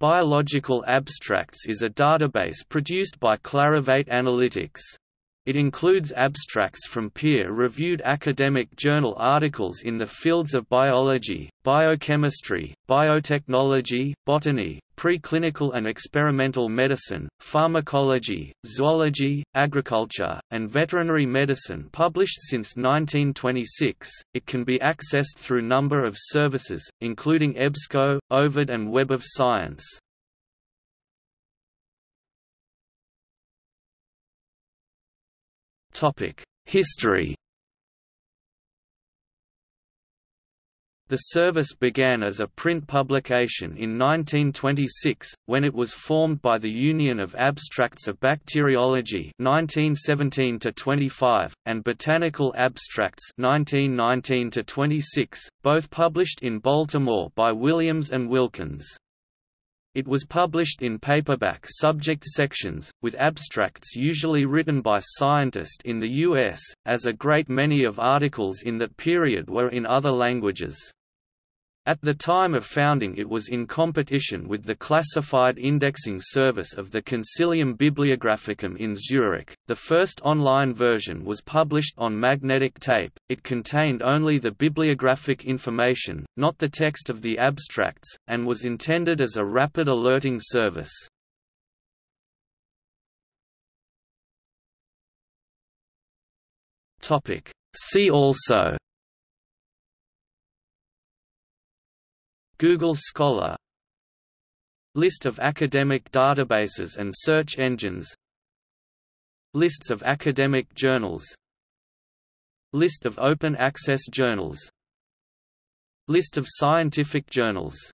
Biological Abstracts is a database produced by Clarivate Analytics. It includes abstracts from peer-reviewed academic journal articles in the fields of biology, biochemistry, biotechnology, botany, preclinical and experimental medicine, pharmacology, zoology, agriculture, and veterinary medicine published since 1926. It can be accessed through number of services, including EBSCO, Ovid and Web of Science. History The service began as a print publication in 1926, when it was formed by the Union of Abstracts of Bacteriology 1917 and Botanical Abstracts 1919 both published in Baltimore by Williams and Wilkins. It was published in paperback subject sections, with abstracts usually written by scientists in the U.S., as a great many of articles in that period were in other languages. At the time of founding it was in competition with the classified indexing service of the Concilium Bibliographicum in Zurich. The first online version was published on magnetic tape, it contained only the bibliographic information, not the text of the abstracts, and was intended as a rapid alerting service. Topic: See also Google Scholar. List of academic databases and search engines. Lists of academic journals. List of open access journals. List of scientific journals